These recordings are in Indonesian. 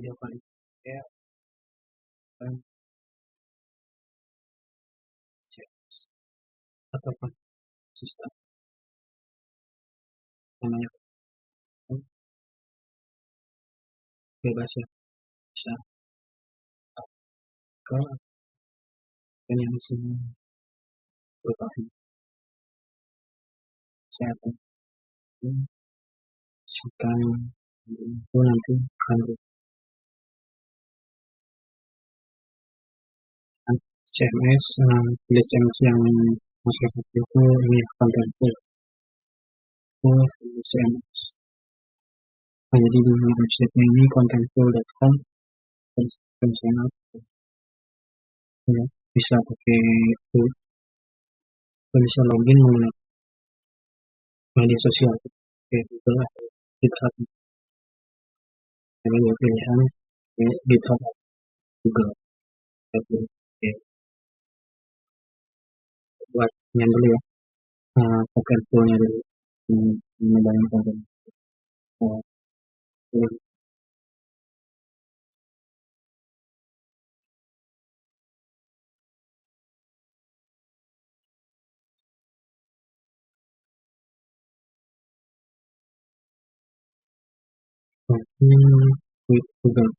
video ini saya akan ataupun sistem namanya bebas ya bisa. Ke yang sini berupa video saya akan kasihkan itu nanti akan CMS uh, tulis CMS yang masuk itu ini konten full full CMS nah, jadi di website ini contentful.com terus channel ya, bisa pakai itu. Bisa login menggunakan media sosial. Kayak Google atau GitHub jadi pilihan GitHub Google Oke. Buat yang dulu ya. Uh, pocket nya dulu. Menyebarkan konten uh, with Google.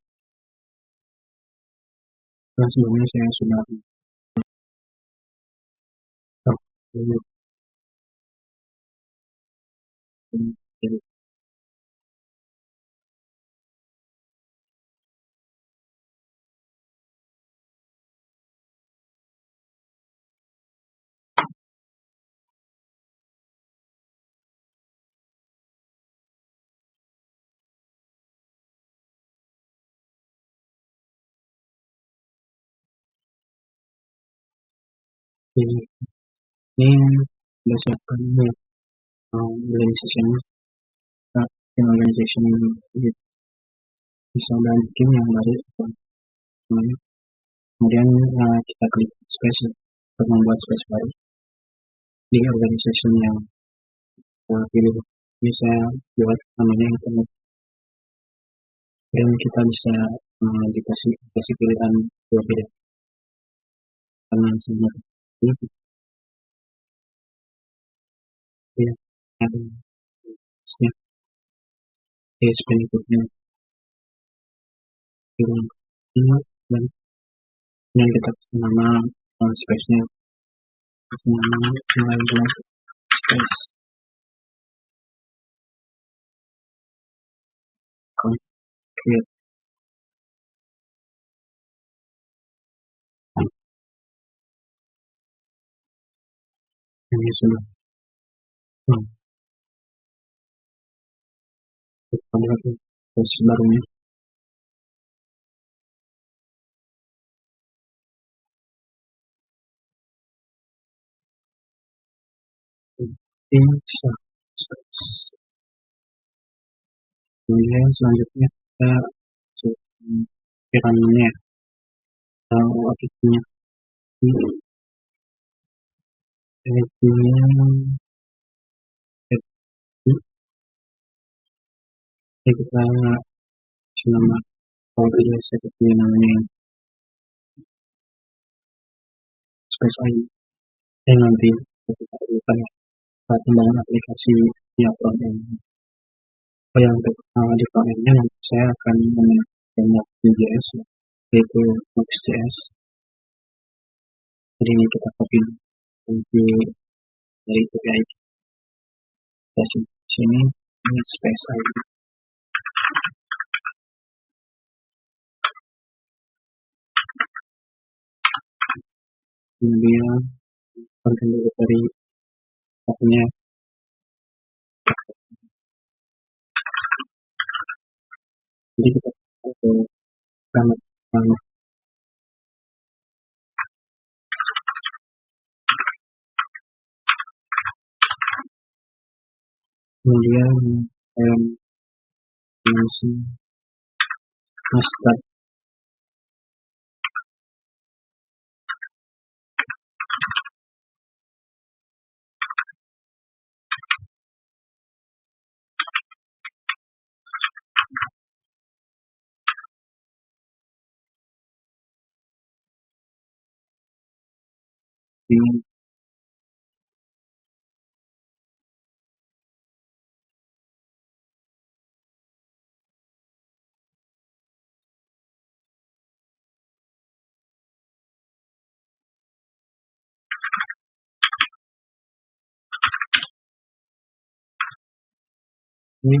Dan sebelumnya saya sudah Mm, mm, ini sudah siapkan ini um, organization uh, organization gitu. bisa bikin yang baru kemudian uh, kita klik space untuk membuat space baru di organization yang uh, pilih ini saya buat namanya internet dan kita bisa uh, dikasih dikasih pilihan dua beda karena sebenarnya ini ya ada snap is berikutnya bilang ini dan yang kasih nama uh, space nya kasih nama mulai space. Create ini sudah hmm. kemudian selanjutnya kita piramidnya. Atau aplikasinya ini kita selama kalau tidak saya pilih namanya. Space ID yang nanti kita perlukan saat membangun aplikasi di front end oh yang untuk uh, di front end nanti saya akan menggunakan Node.js yaitu Next.js jadi ini kita copy nanti dari API kita sini ini space ID kemudian konten dari akunnya jadi kita ke banget banget. Kemudian um, langsung master being in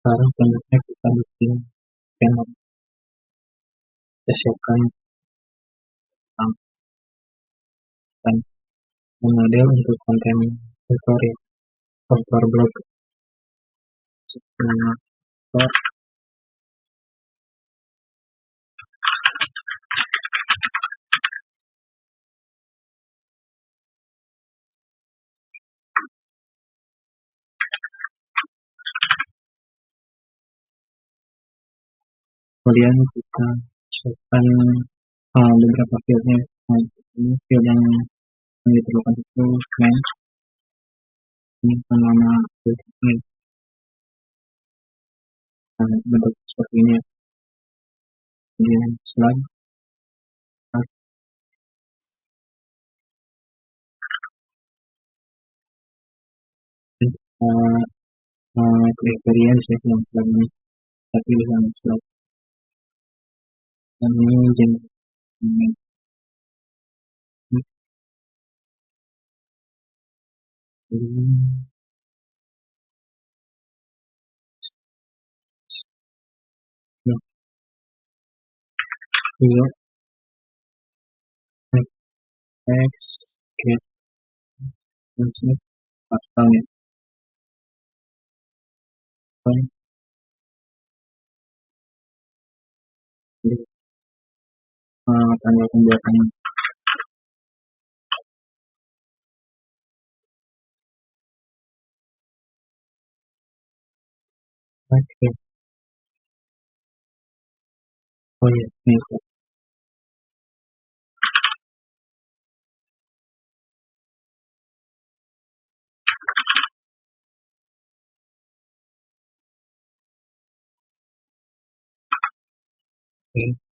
sekarang selanjutnya kita bikin channel kita siapkan dan model untuk konten tutorial sponsor blog. Sponsor kemudian kita siapkan uh, beberapa fieldnya nah, ini field yang yang diperlukan itu main. Ini nama field ini nah, bentuk seperti ini. Kemudian slide. Uh, uh, kriteria saya yang slide ini. Tapi dengan slide amazing. here X let's see mga. Okay. Oh thank you. Okay.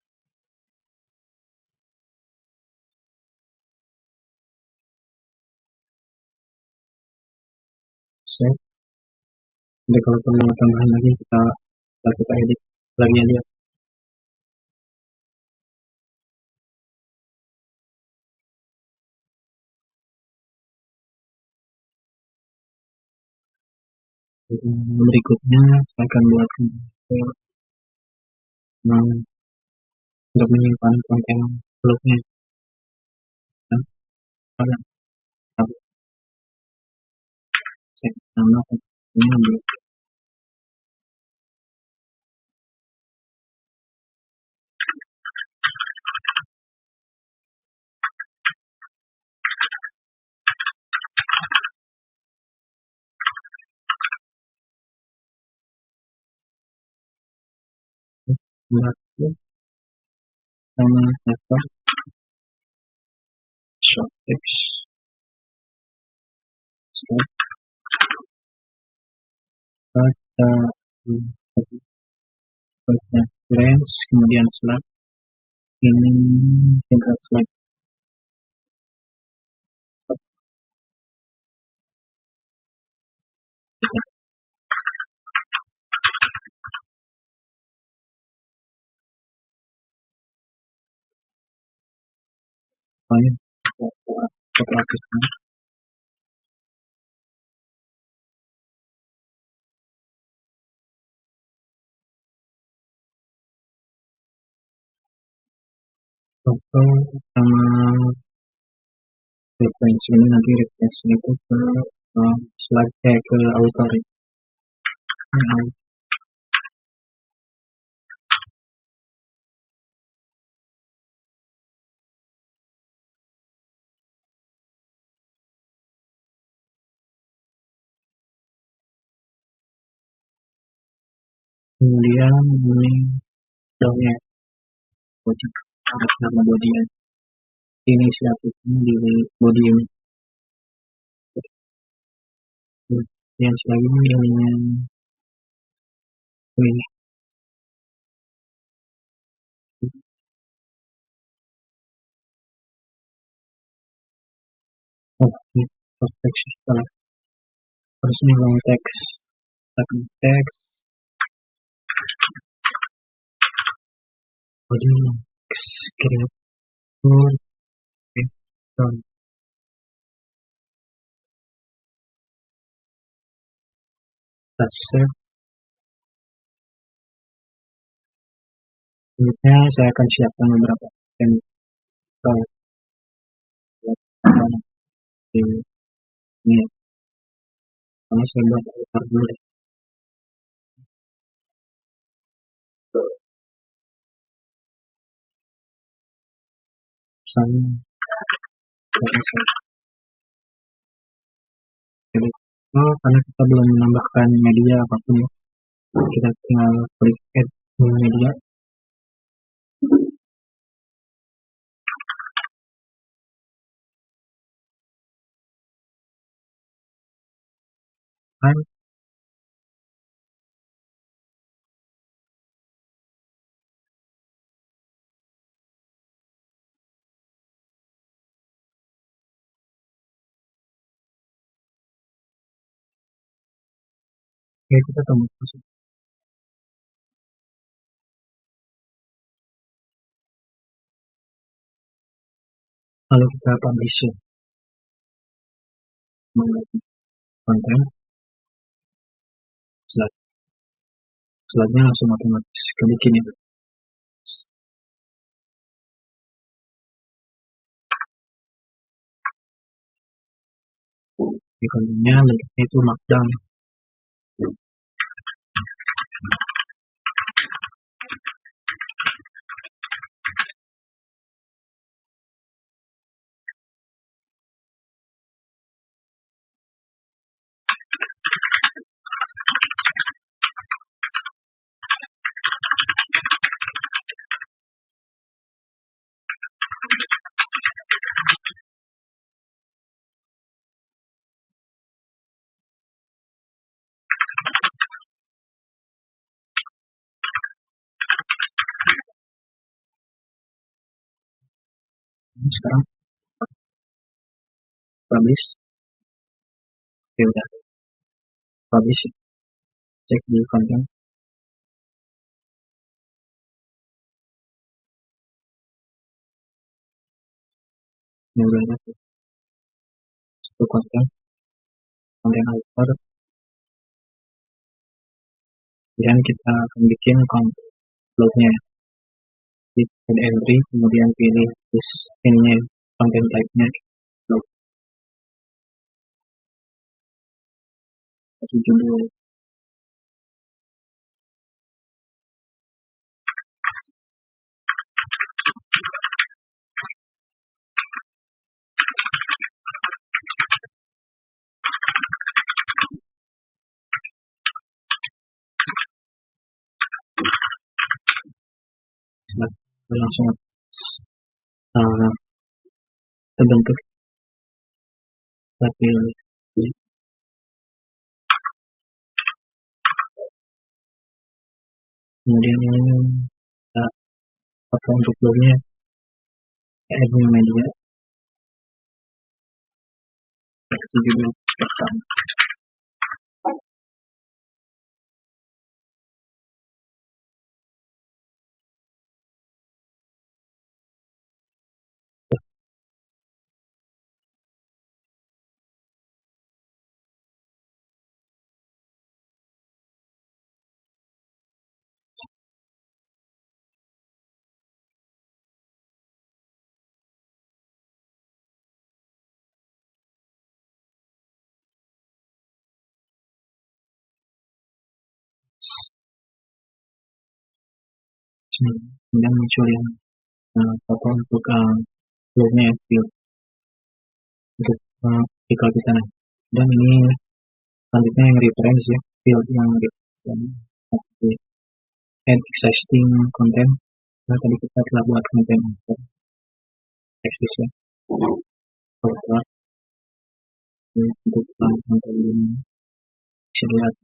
Set jadi kalau perlu tambahan lagi kita kita edit lagi aja. Berikutnya saya akan buat nah, untuk menyimpan konten blognya dan ambapo mkulima mmoja mlaki kama hapa Tropics. Pada pada lens kemudian slide. Ini tingkat slide. Fine. Foto artisnya. Foto sama referensi ini nanti referensi itu ke uh, slide eh, ke author. Nah, kemudian ini dongnya body atas nama body inisiatifnya di body ini yang selanjutnya yang ini. Oh ini perfection terus ini long text teks body kreator dan save selanjutnya saya akan siapkan beberapa contoh ini karena saya buat dulu oh, karena kita belum menambahkan media apa pun ya. Kita tinggal klik add media ya kita tunggu proses lalu kita publish konten. Slide slide-nya langsung otomatis. Kebikin itu di kontennya bentuknya itu markdown Thank you. Sekarang. Publish ya udah. Publish ya. cek di konten. Ini udah ada satu konten. Konten author dan kita akan bikin konten blognya di entry kemudian pilih this ini konten type-nya. Blog kasih judul langsung uh, terbentuk. Tapi kemudian ini uh, foto untuk blognya admin media judul pertama kemudian muncul yang uh, foto untuk uh, flownya ya, field untuk uh, artikel kita nah dan ini selanjutnya yang reference ya field yang reference. Add existing content. Nah tadi kita telah buat konten untuk eksis ya. Kalau untuk konten ini. Bisa dilihat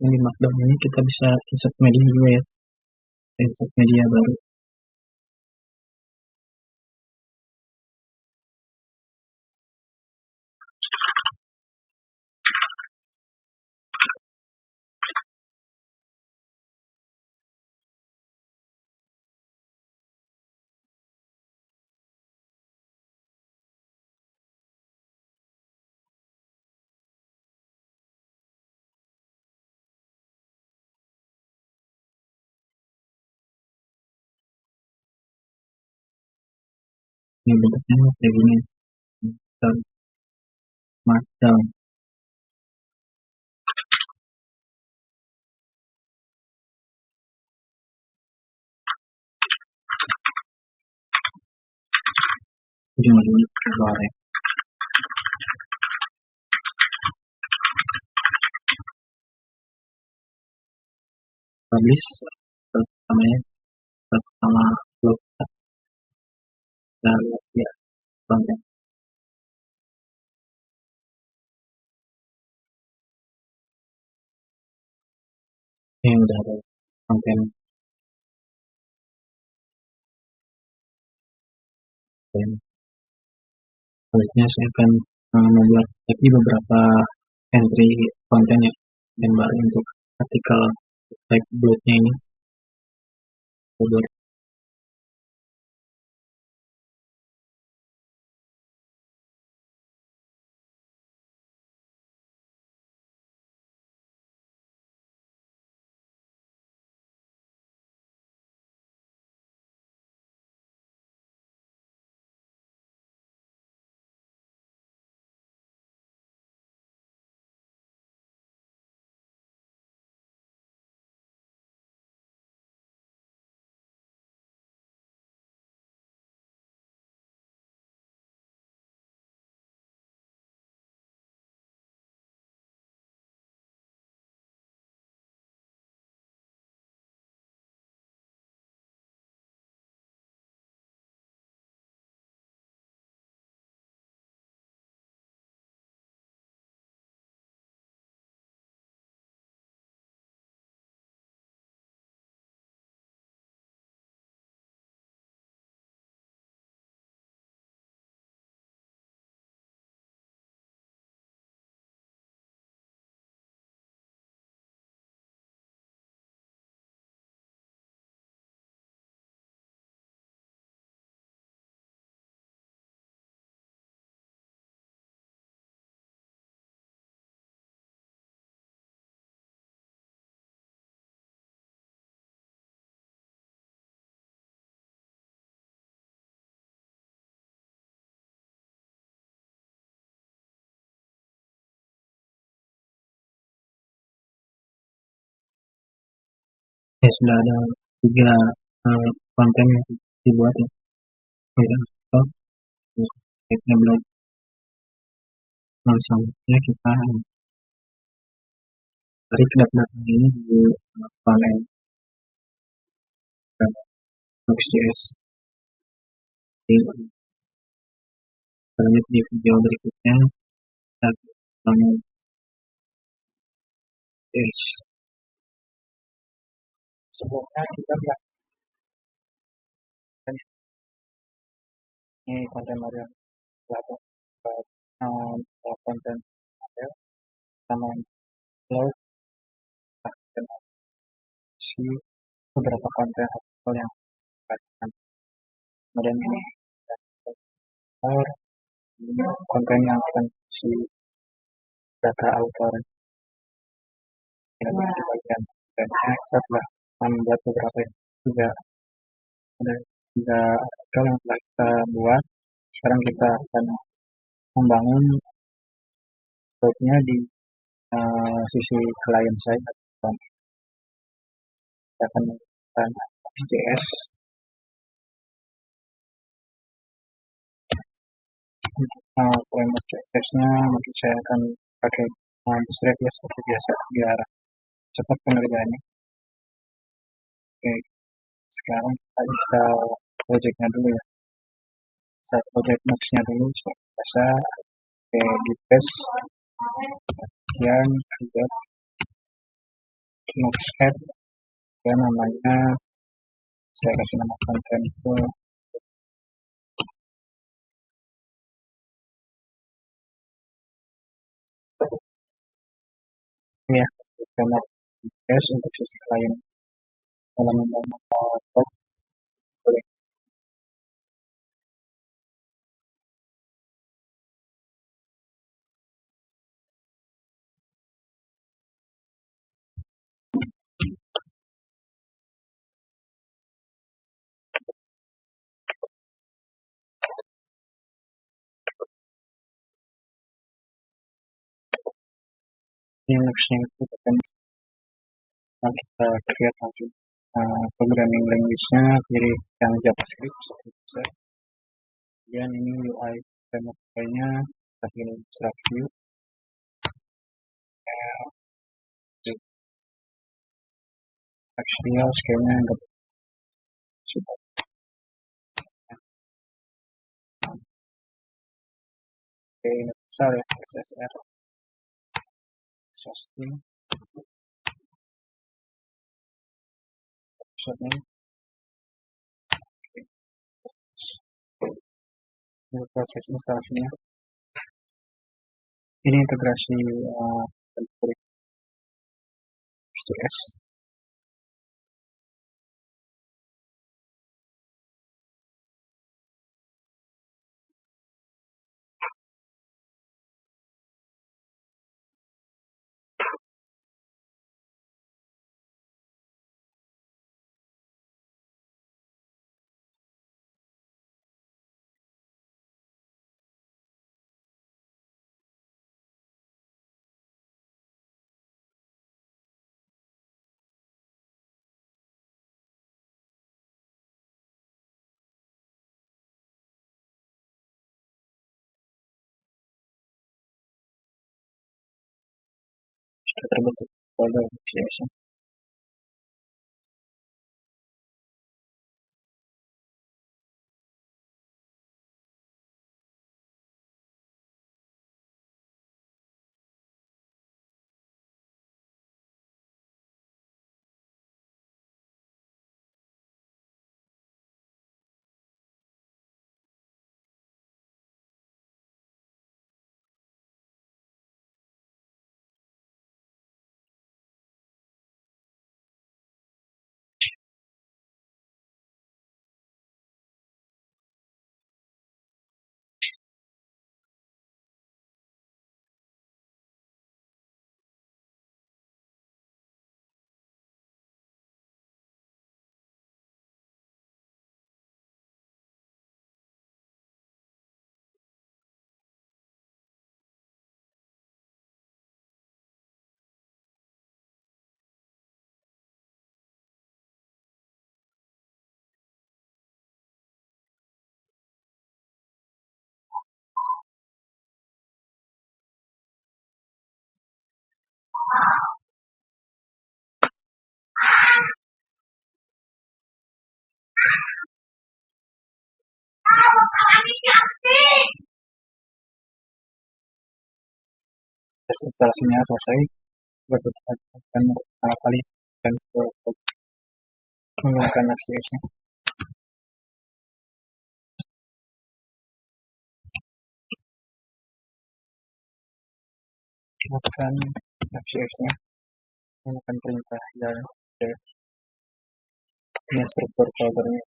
yang di markdown ini kita bisa insert media juga ya. Insert media baru yang bentuknya kayak gini macam macam ujung-ujungnya keluar publish pertamanya pertama lalu ya ini udah ada. Konten dan selanjutnya saya akan uh, membuat lagi beberapa entry konten ya dan baru untuk artikel blognya ini ya sudah ada tiga uh, konten yang dibuat ya. Belum nah, selanjutnya kita tarik data ini di panel. Next.js lanjut di video berikutnya. Kita yes sebelumnya kita lihat. Ini konten model um, konten model sama blog dan si beberapa konten artikel yang kemudian ini konten yang akan si data author ini di bagian dan kita telah membuat beberapa juga ada tiga artikel yang telah kita buat. Sekarang kita akan membangun webnya di uh, sisi klien saya kita akan menggunakan XJS uh, framework CSS nya mungkin saya akan pakai uh, ya seperti biasa biar cepat pengerjaannya oke sekarang kita bisa projectnya dulu ya. Bisa project notes-nya dulu seperti biasa. Oke di paste. Kemudian create notes ya namanya saya kasih nama konten itu. Ya karena tes untuk sisi klien element of uh, New York City, and uh, programming language-nya pilih yang JavaScript biasa kemudian ini UI framework nya kita pilih View Axial scale-nya enggak Oke, ini besar ya, SSR. Deixa eu faço essa instalação né? ini integrasi uh, ah, stress разработать попадал в связи Terus instalasinya selesai. Berikutnya akan kali dan menggunakan ACS-nya. Menggunakan ACS-nya. Menggunakan perintah dan nuestro cuerpo a dormir.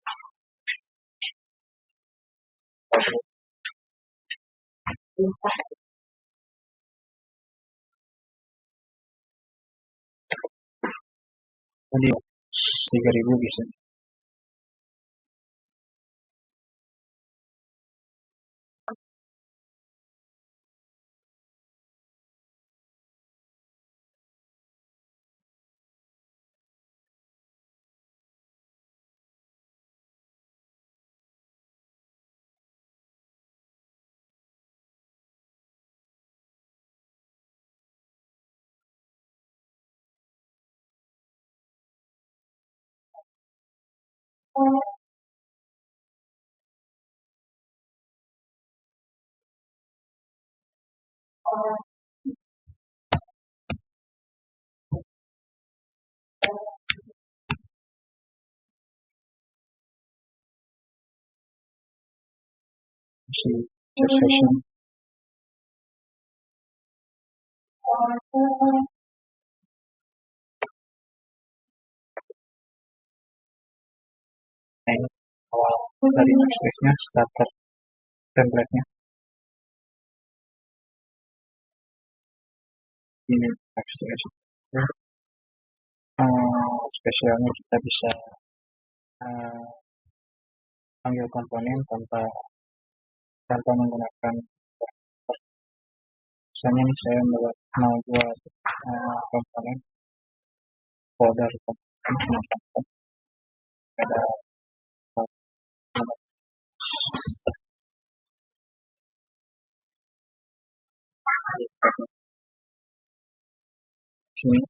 Bisa. isi session awal dari Next.js nya starter template ini Next.js uh, spesialnya kita bisa uh, panggil komponen tanpa tanpa menggunakan misalnya nih saya mau buat uh, komponen folder komponen. Ada team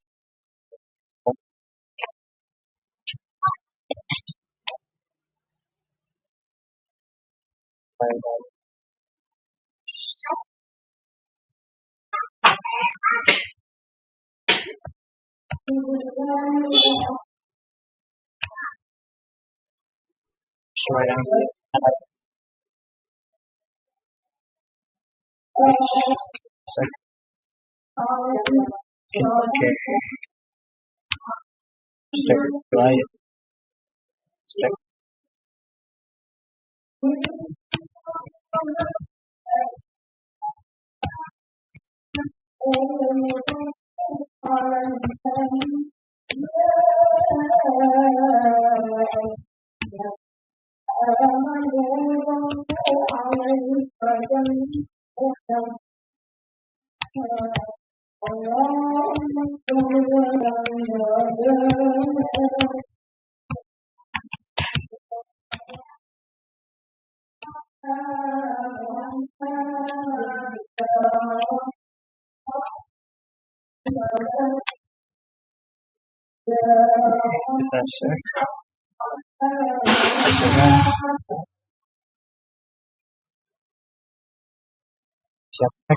by I don't Okay. Step right. Step. Thank you. Kita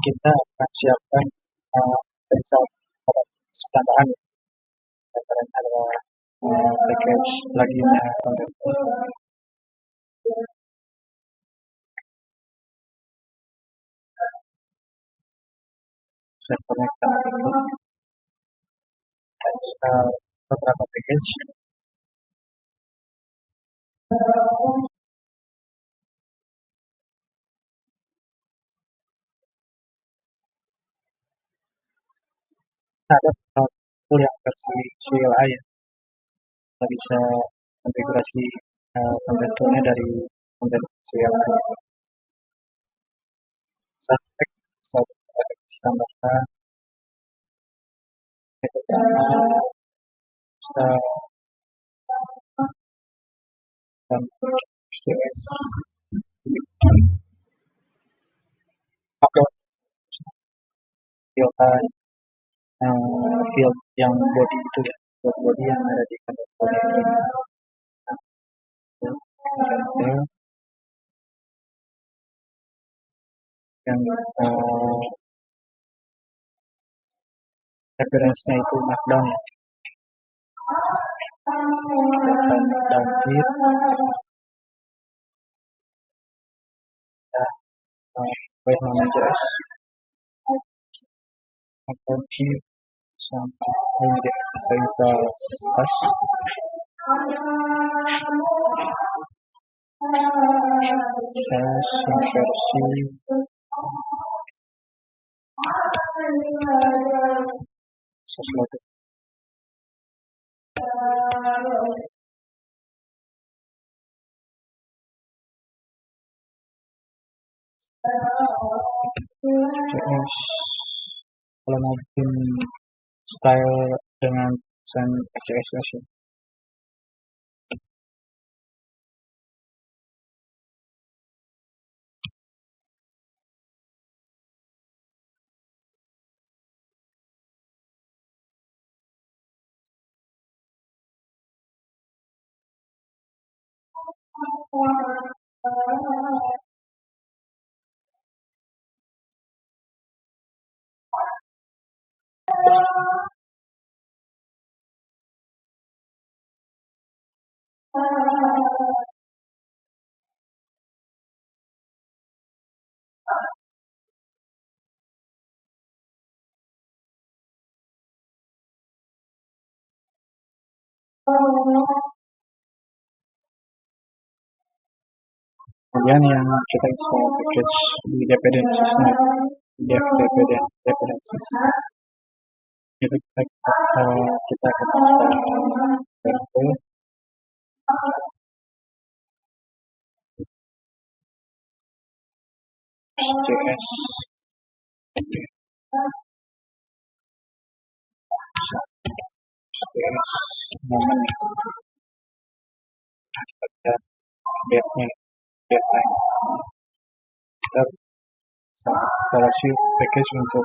kita? Akan siapkan uh, tambahan dan ada package kita install beberapa package ada yang versi CLI ya kita bisa konfigurasi uh, konten dari konten CLI sampai tambahkan kita dan JS upload uh, field yang body itu ya field body yang ada di kantor body. Yang uh, referensinya itu markdown ya kita bisa markdown atau grid isang hindi sa isa sas sas yung versi sas kalau mau bikin style dengan desain SCSS ya Kemudian yang kita bisa because the dependencies not def dependent dependencies. Itu kita uh, kita akan install verbo JS kita package untuk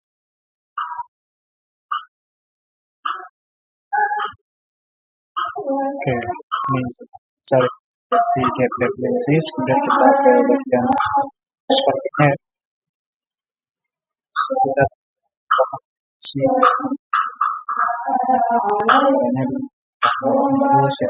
oke ini cari di get dependencies kemudian kita ke bagian sepertinya kita si ini terus ya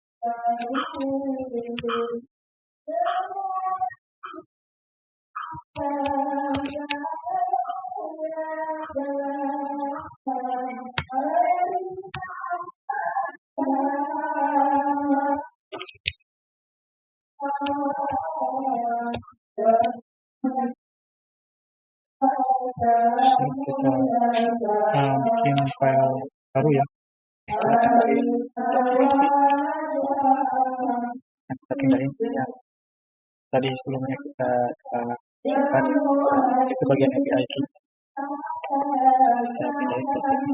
So, kita file baru ya Oke dari ya. tadi sebelumnya kita eh, uh, simpan itu bagian API key. Kita pindahin ke sini.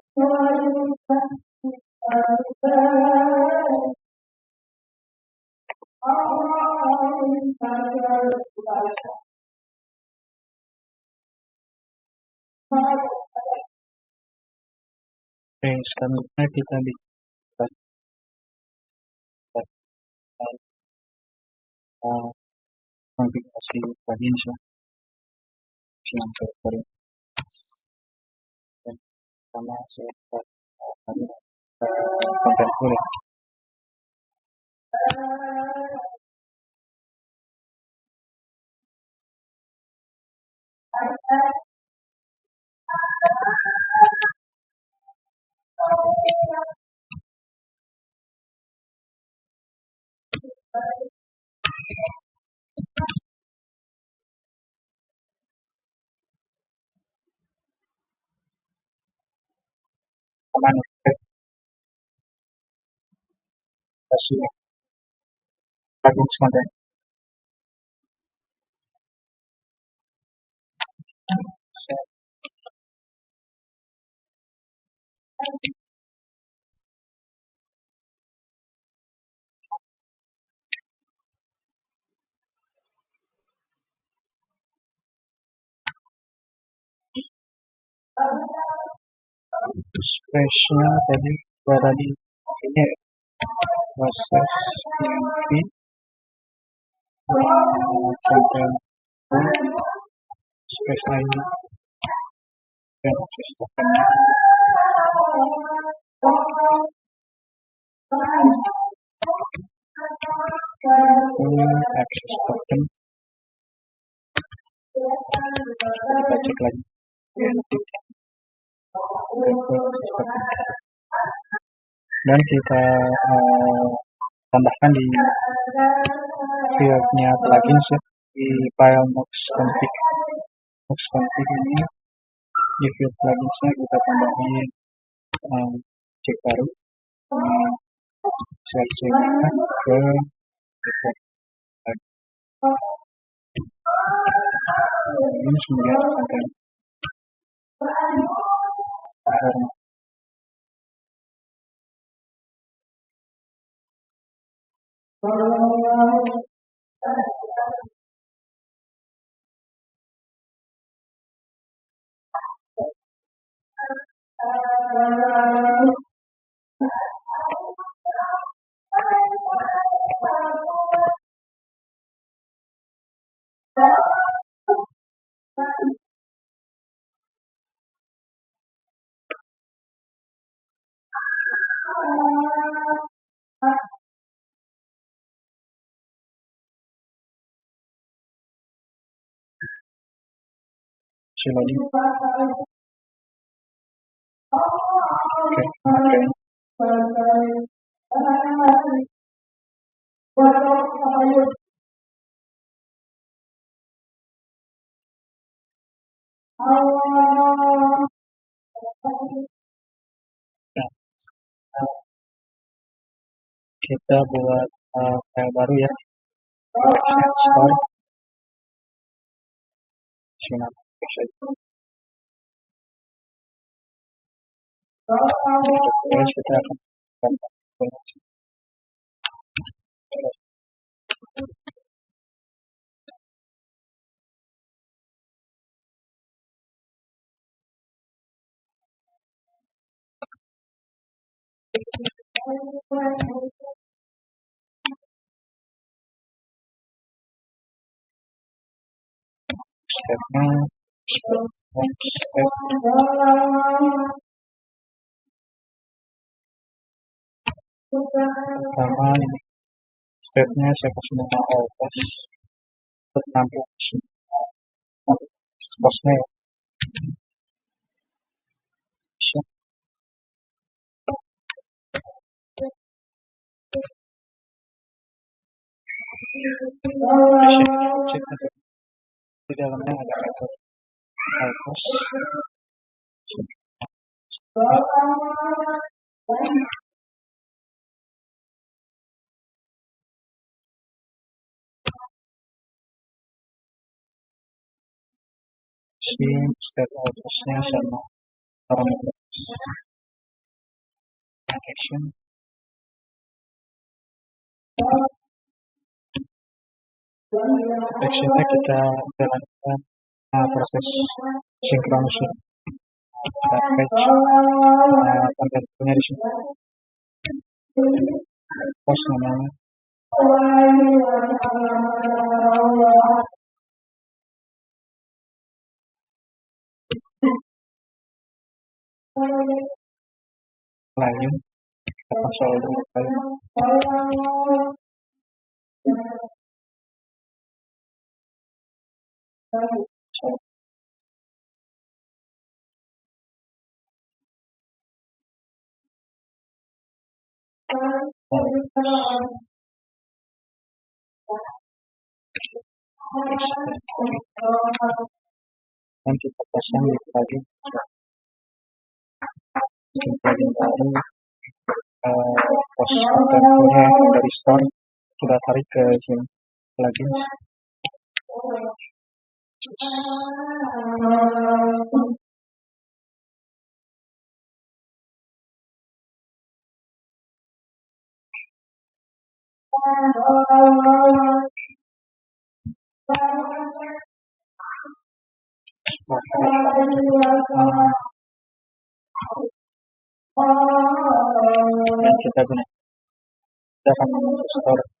Friends, kamera kita bisa konfigurasi bagian siang siang tamasha linafanyika Konstantina Mwanamke cashier bargains counter so space-nya tadi berada di ini proses TV konten space lainnya dan akses tokennya ini akses token. Kita cek lagi dan kita uh, tambahkan di fieldnya plugins ya? Di file mox config. Mox config ini di field pluginsnya kita tambahin um, cek baru. Search ke detect ini semuanya konten Um, Thank you. Thank you. Okay, okay. Kita buat uh, file baru ya. Access store. Sini access. Terus kita akan Pertama, state-nya siapa semua all pos tertampil semua posnya ya. Teşekkür ederim. Bir daha ne alakası not. Şeyin işte arkadaşlar actionnya kita jalankan uh, proses sinkronisasi. Kita fetch uh, kontennya di sini post namanya lain kita pasal dulu so, dan kita pasang di plugin di plugin baru uh, post kontennya plugins kita guna kita akan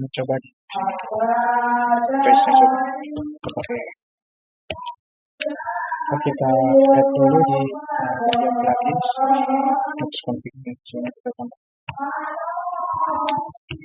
mencoba di sini kita lihat dulu di bagian plugins kita tambah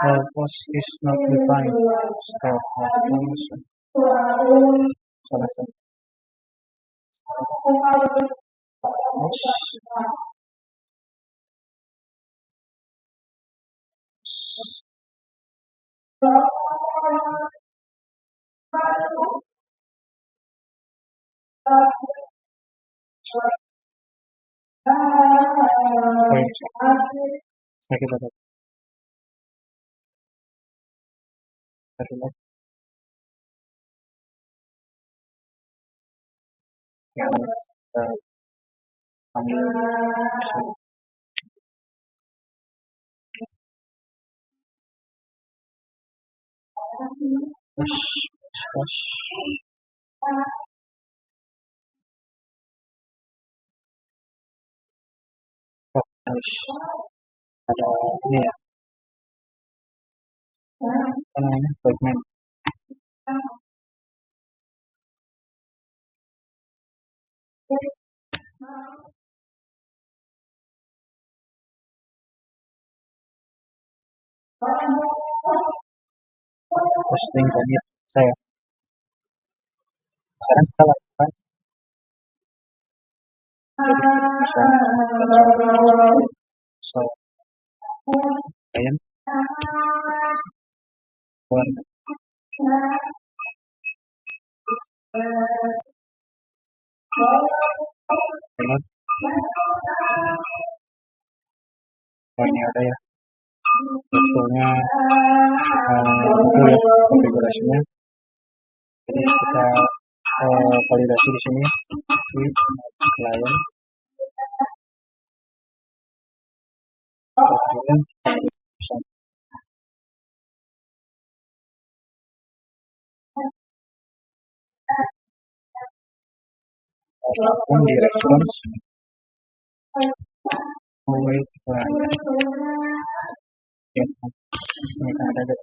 Purpose is not defined. Stop. Wait. It. Saya kita lihat Kita lihat. yang kita ada ini ya namanya fragment testing commit saya sekarang kita lakukan bisa so ini ada ya. Waktunya uh, betul ya konfigurasinya. Jadi kita uh, validasi di sini. Di client kemudian di response ada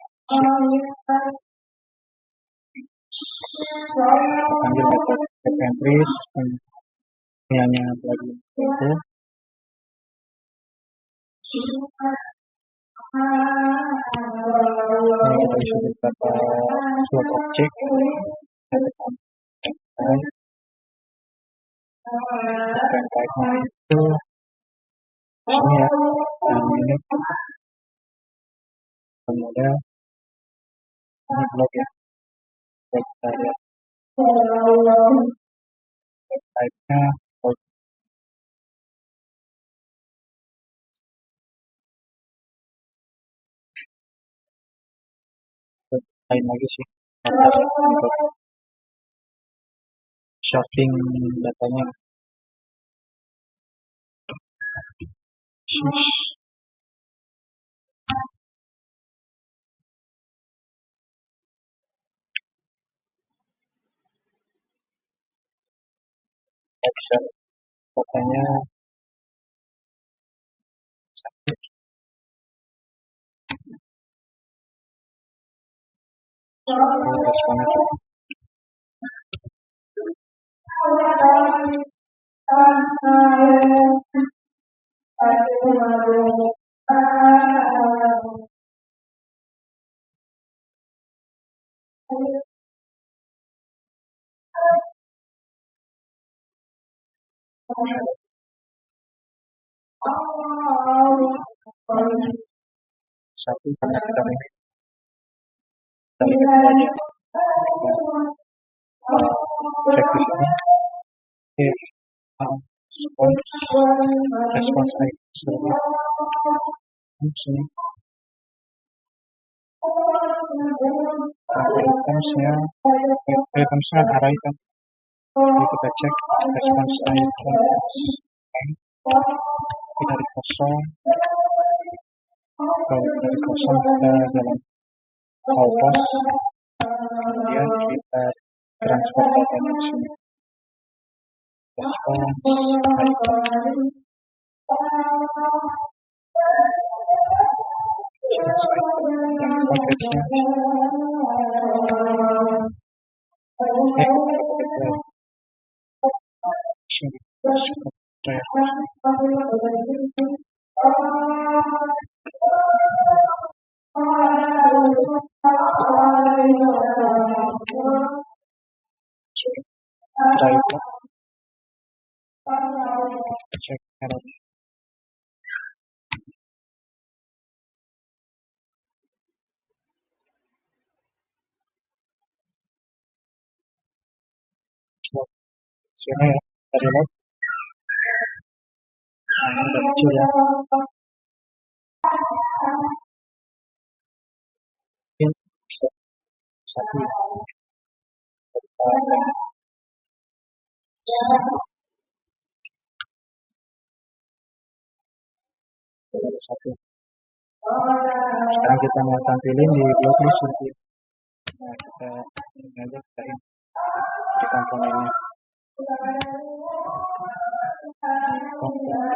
panggil get entries ini hanya plugin itu ini kita isi beberapa slot objek. Dan type-nya itu sini ya yang ini kemudian ini blok ya kita lihat type-nya lain lagi sih untuk shorting datanya Shush. bisa katanya sakit. Responnya cukup satu kami kami cek di sini if response. Response item di sini itemsnya itemsnya ada item jadi kita cek response items di kosong kalau dari kosong kita jalan pass kemudian kita transformate response item, change item, and what it it's a a question. Thank you it check error sini ya log nah udah muncul ya satu satu. Sekarang kita mau tampilin di blog list seperti nah kita ini aja kita ini. Di komponennya komponen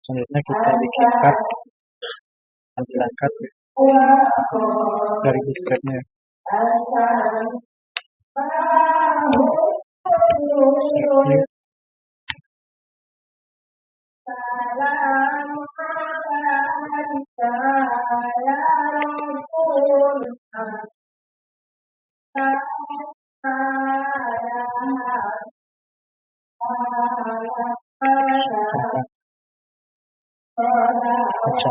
selanjutnya kita bikin card tampilan card dari bootstrapnya bootstrap view अच्छा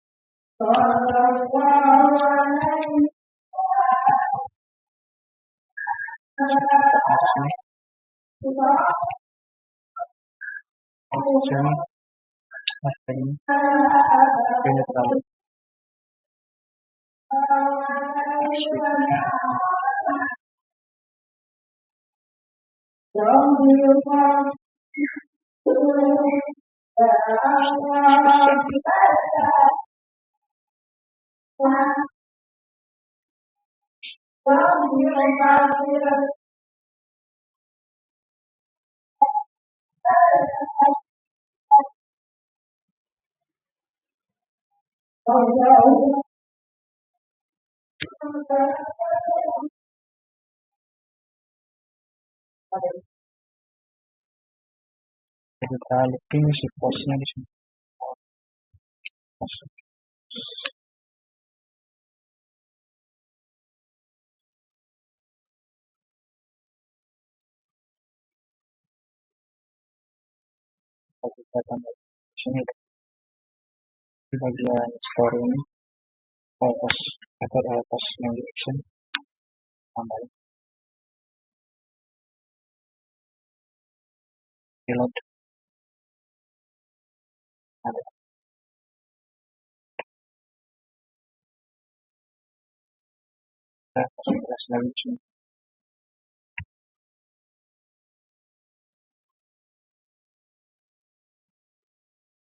Option. Option. Option. Well, you may God give us Oh no. Dale, finish it, finish it. Kita tambah sini di bagian story ini post atau di action tambahin reload ada kita kasih kelas lagi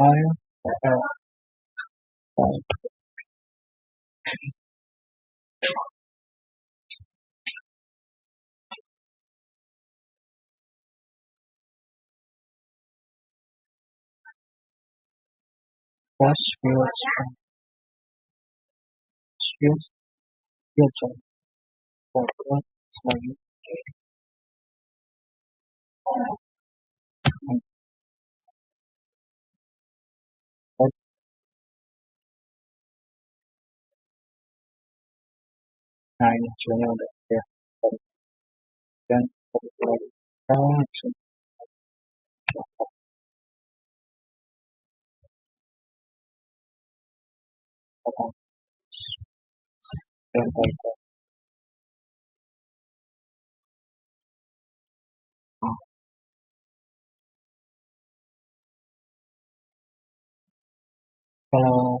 fire was fields fields fields of for God. nine children. Then, Hello.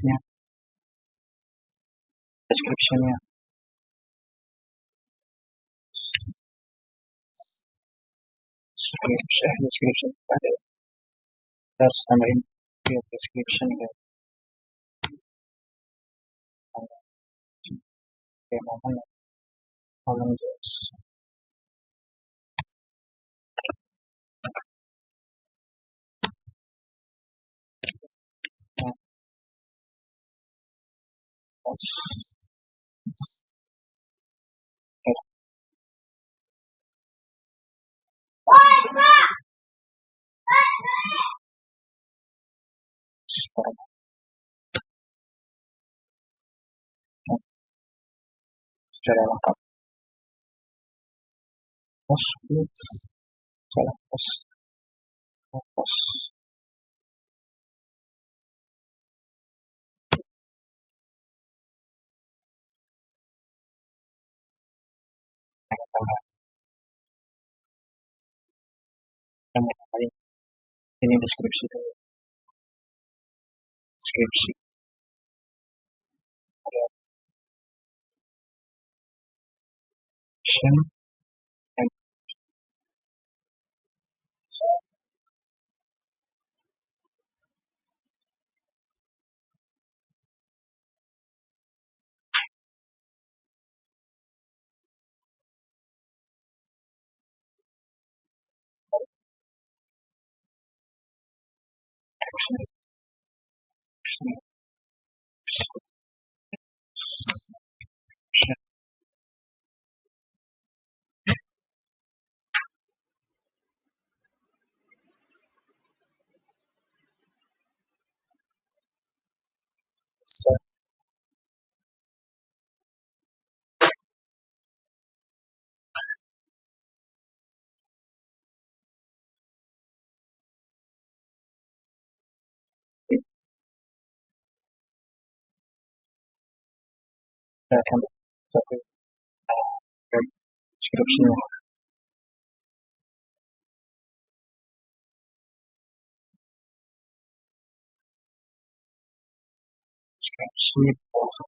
description. Description, yeah. Description, description. That's the of description here. Okay, moment. Secara Pos, fields secara pos pos in the description. Description. Share. So can that uh, description. Description also.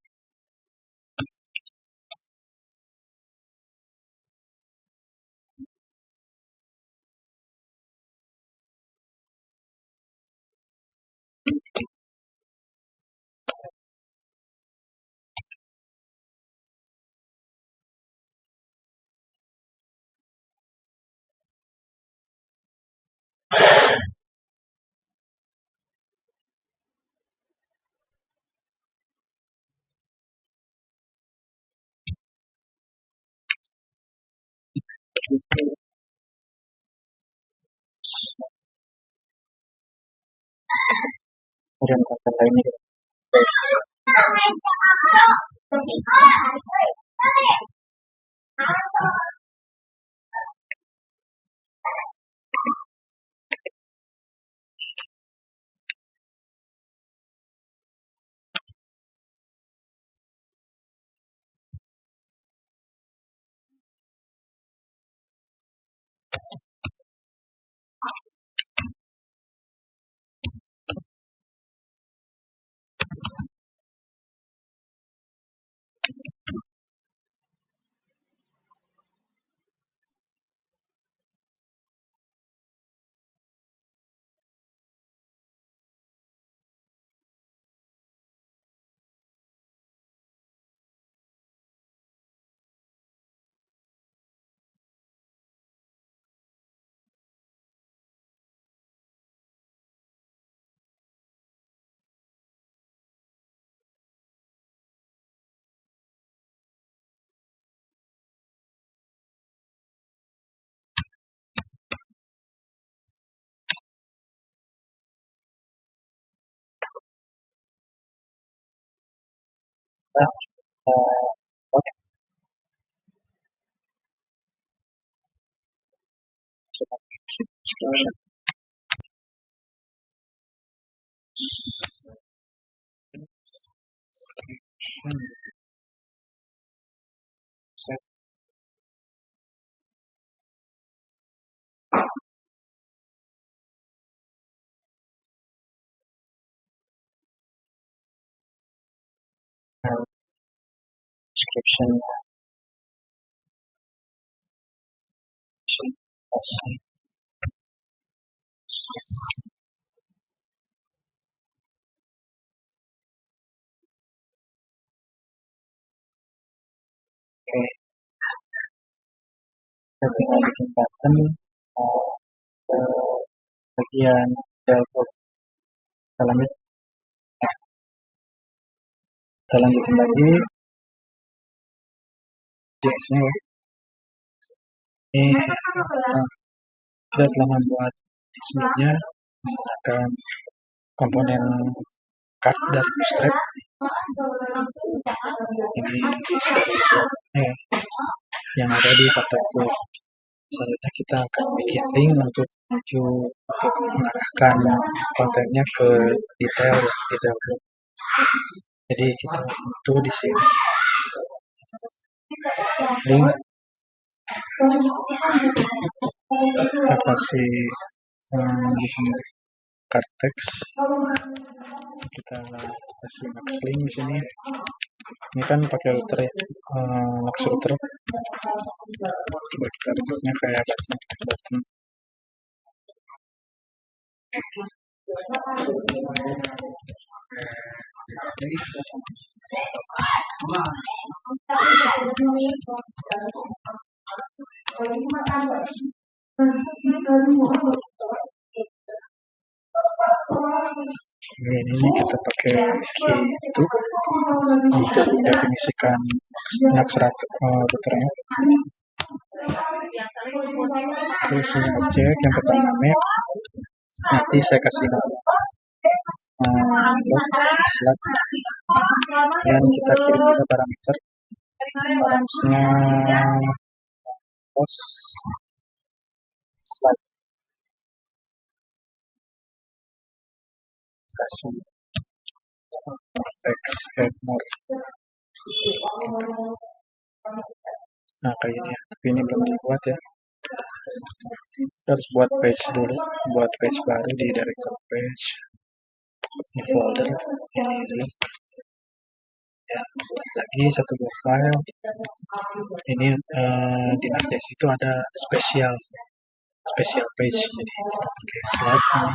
俺の方がいる。left. Uh, okay. So I need to description. Set. Description Oke, kita tinggal bikin button uh, bagian dashboard. Kita lanjut. Kita lanjutin lagi. JS-nya ya. Ini kita telah membuat display-nya menggunakan komponen card dari Bootstrap. Ini eh, yang ada di kotakku. Selanjutnya kita akan bikin link untuk menuju untuk mengarahkan kontennya ke detail detail. Jadi kita butuh di sini link. Kita kasih hmm, di sini kartex kita kasih max link di sini. Ini kan pakai router ya? Uh, max router. Coba kita bentuknya kayak button button ini, kita pakai key itu untuk mendefinisikan aksara uh, routernya terus ini objek yang pertama map. Nanti saya kasih nama uh, slot dan kita kirim juga parameter parameternya post slide kasih. Teks add more nah kayak ini ya. Tapi ini belum dibuat ya. Kita harus buat page dulu. Buat page baru di director page ini folder ini dulu ya lagi satu buah file. Ini uh, di Next.js itu ada spesial spesial page. Jadi kita pakai slide ini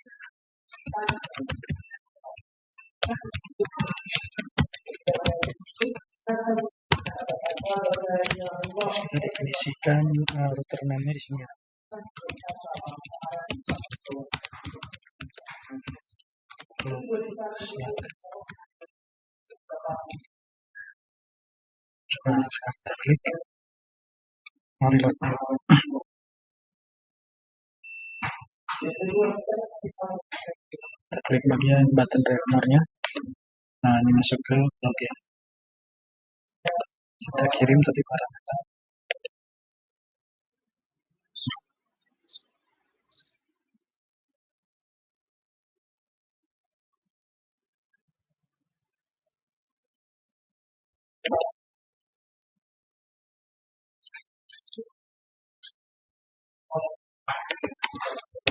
kita definisikan uh, router name-nya di sini ya. Slack. Coba sekarang kita klik. Mau reload. Kita klik bagian button recordernya. Nah, ini masuk ke login. Kita kirim tadi parameter.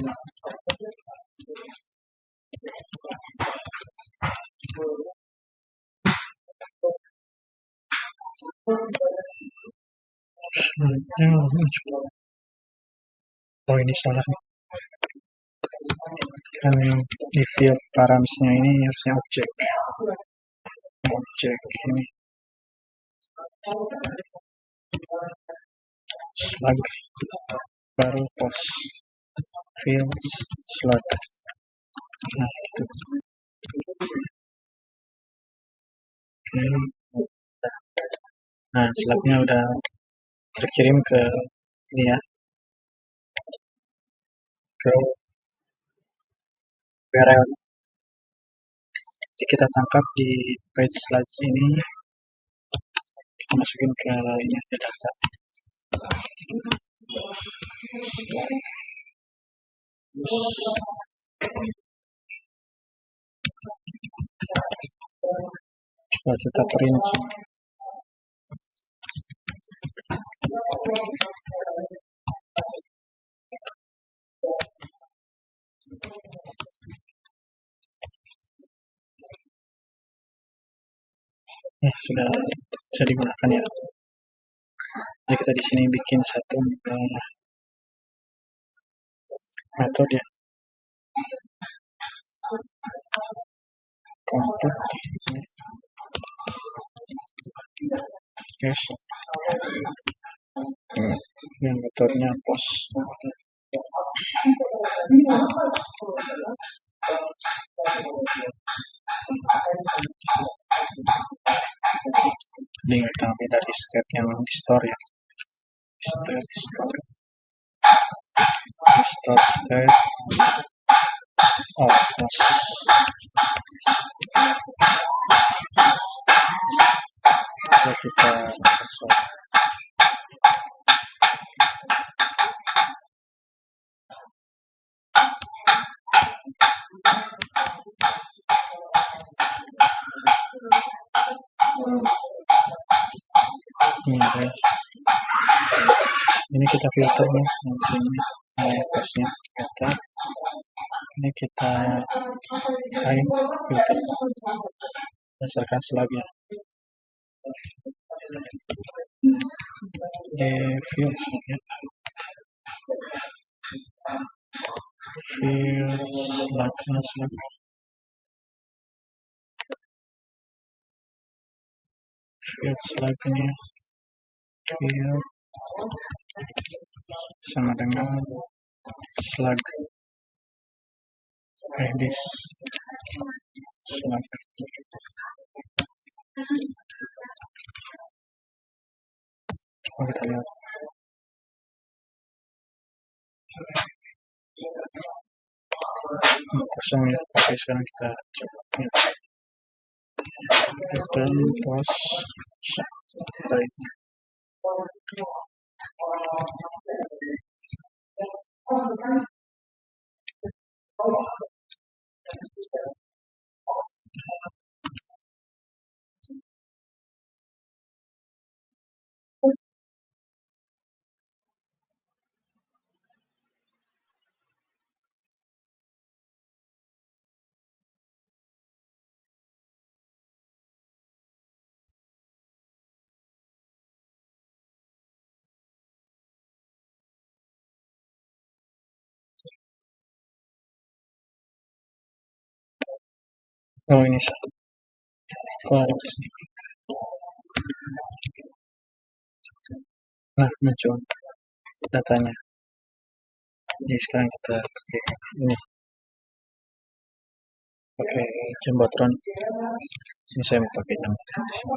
Oh ini salah. Kan di field params-nya ini harusnya objek. Objek ini. Slug. Baru post. Fields slug. Nah gitu. Oke. Nah, slugnya udah terkirim ke ini ya ke URL jadi kita tangkap di page slide ini kita masukin ke ini ke data coba kita print. Ya sudah bisa digunakan ya. Jadi kita di sini bikin satu uh, metode komput cache yang metodenya post ini kita ambil dari state yang di store ya. State store start state ah, outputs. Vou aqui para pessoal. Ini ada ini kita filter nih yang sini. Ini posnya filter. Ini kita lain filter. Berdasarkan slugnya di fields ya. Fields slug slug field slug ini field sama dengan slug. Edis slug. Coba kita lihat. Hmm, kosong ya. Oke sekarang kita coba The term was shipwright. Oh ini sini nah muncul datanya jadi sekarang kita pakai ini pakai jembatan sini saya mau pakai jembatan di sini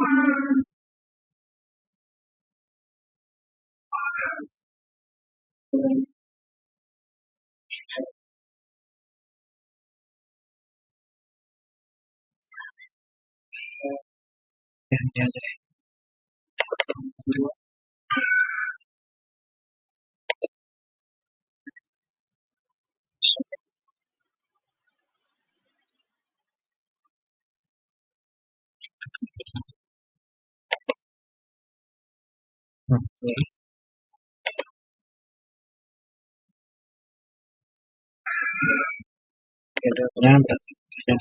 and the Thank you. Okay. Kedoknya berarti tidak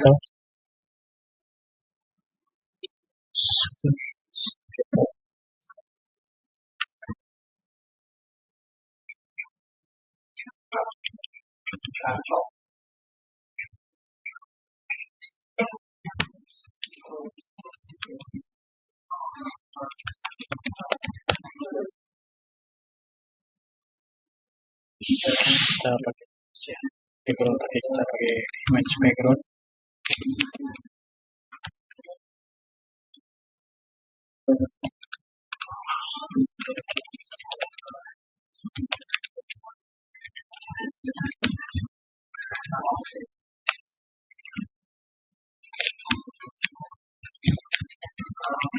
Yeah. Thank you. Kita kita pakai ya background pakai kita pakai image background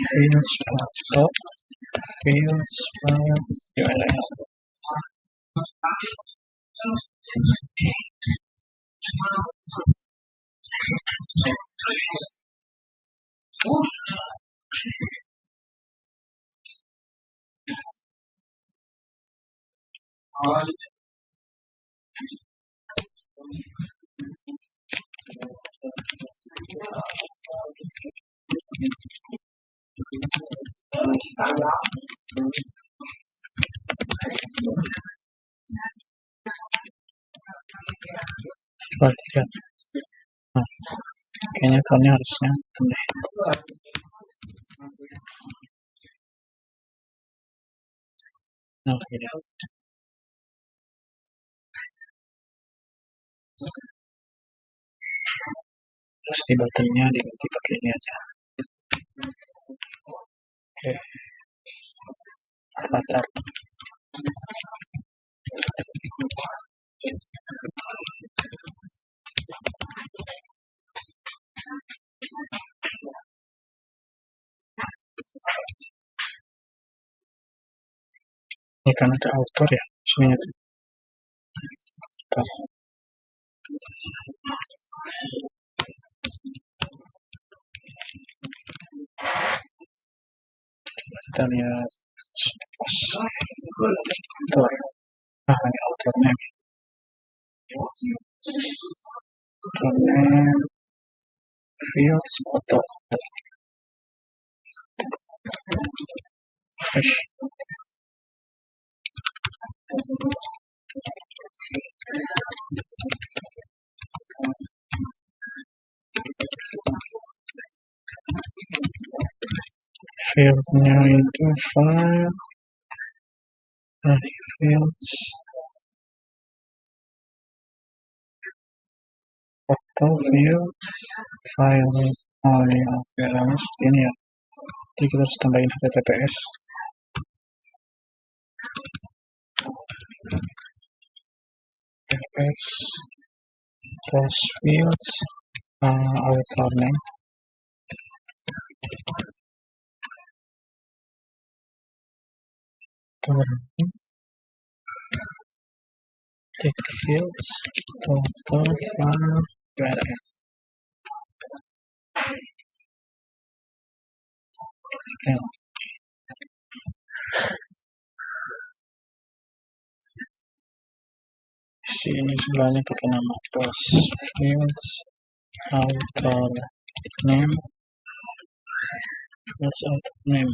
fields photo fields 아 Perhatikan nah kayaknya fontnya harusnya. Deh nah ini terus di buttonnya diganti pakai ini aja. Oke. Avatar ini kan ada author ya sini tuh Bentar. Kita lihat author Raha ni utonevu utonevu feels kutoka Hush. Field nine two five dari fields auto fields file oh ya filenya seperti ini ya. Jadi kita harus tambahin https https plus fields uh, author name tick fields author file URL ya. sini sebelahnya pakai nama plus fields author name fields author name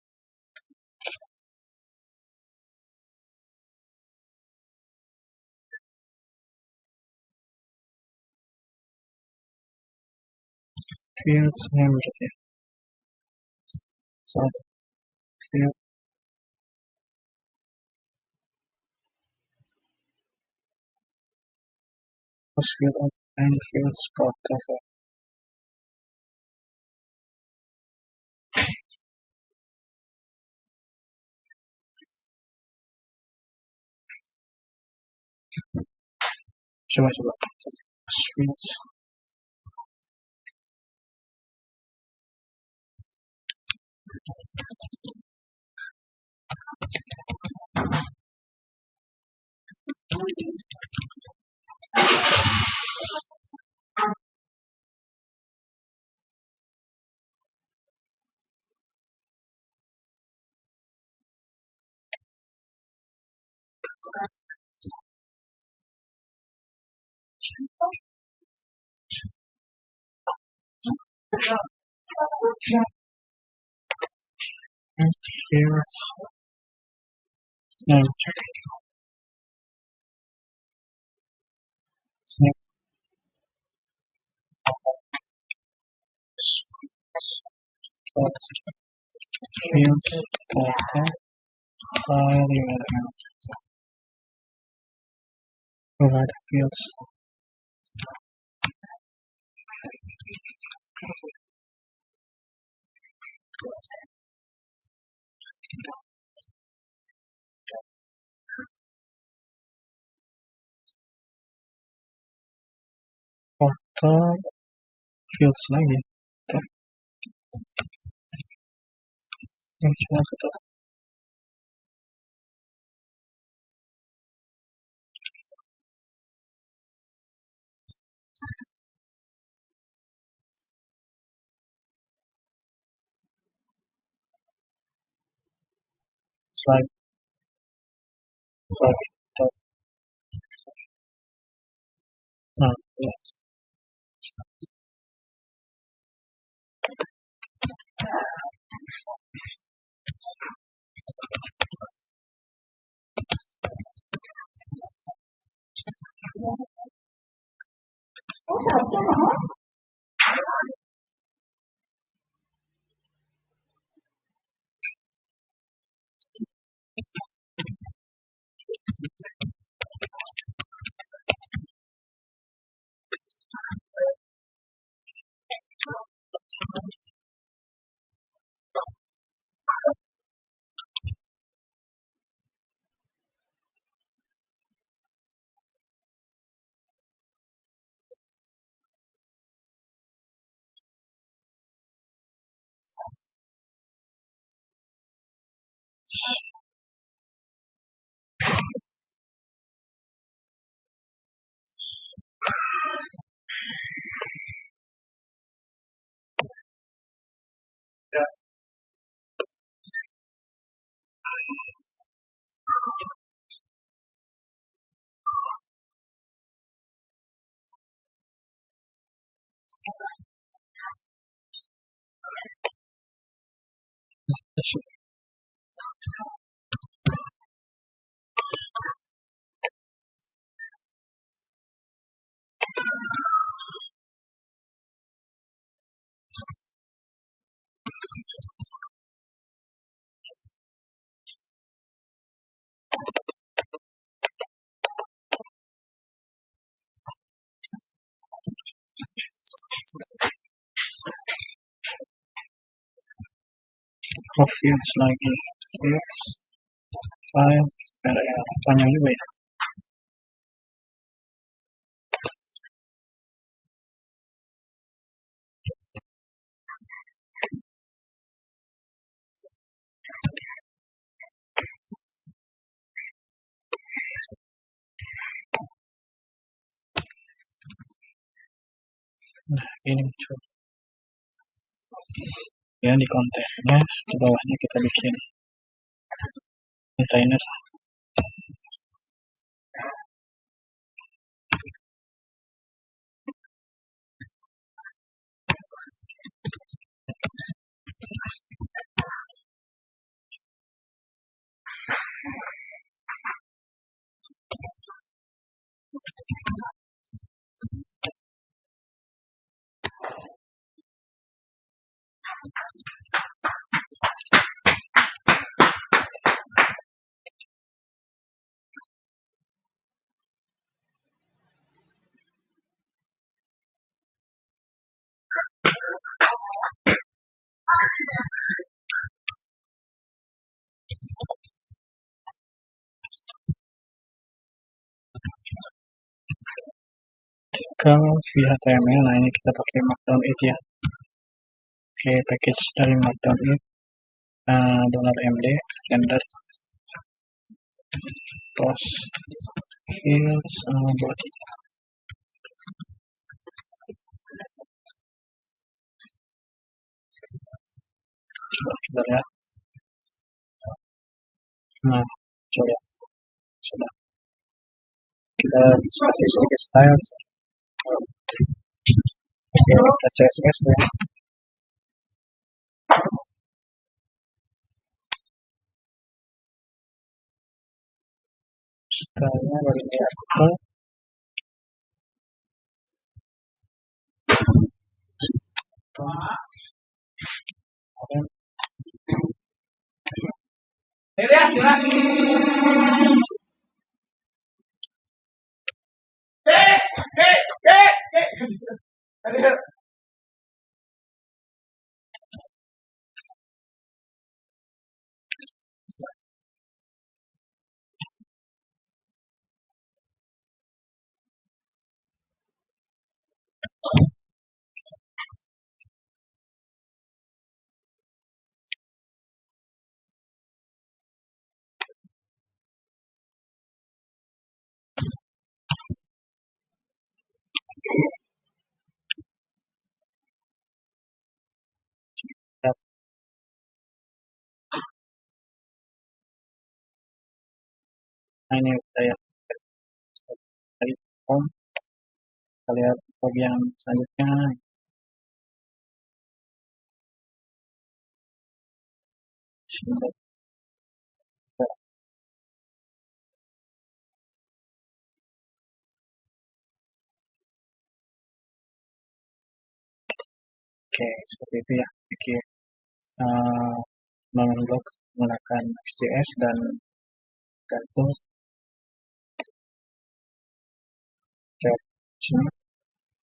fields and everything. So, field. field and field spot cover. Show me the fields. Yeah. Fields, No. Fields filter file. Provide fields. author feels like it. Which? Sorry. Sorry. Yeah. 我想干嘛？issue. for feels like it is 5, and I finally win. Getting to Ya, di kontennya, di bawahnya kita bikin container. Kalau via HTML, nah ini kita pakai Markdown it ya. Oke, package dari Markdown it uh, dollar $md render post fields uh, body coba. Kita lihat nah coba. Sudah kita kasih sedikit style. Oke kita CSS dulu stylenya dari artikel Me Thank you. Nah ini saya dari home kita lihat bagian selanjutnya. Oke, seperti itu ya. Bikin uh, bangun blok menggunakan XJS dan gantung. Tab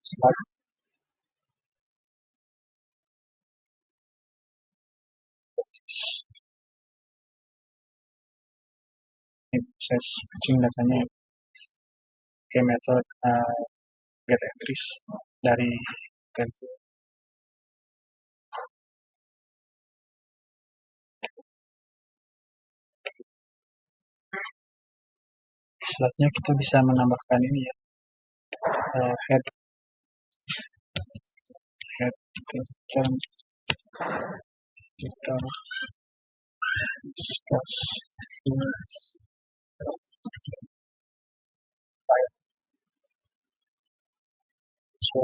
slug ini proses fetching datanya. Ke metode uh, get entries dari template selanjutnya kita bisa menambahkan ini ya. Uh, head. Head term kita space. So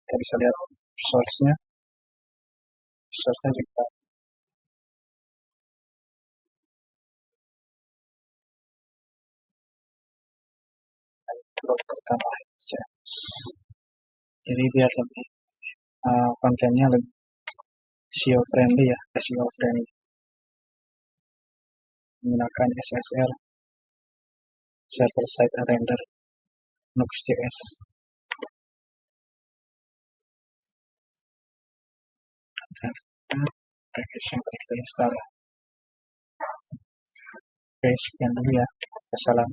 kita bisa lihat source-nya. Source-nya juga blog pertama jadi biar lebih uh, kontennya lebih SEO friendly ya SEO friendly menggunakan SSR server side render Nux.js package yang tadi ya. Oke sekian dulu ya. Wassalam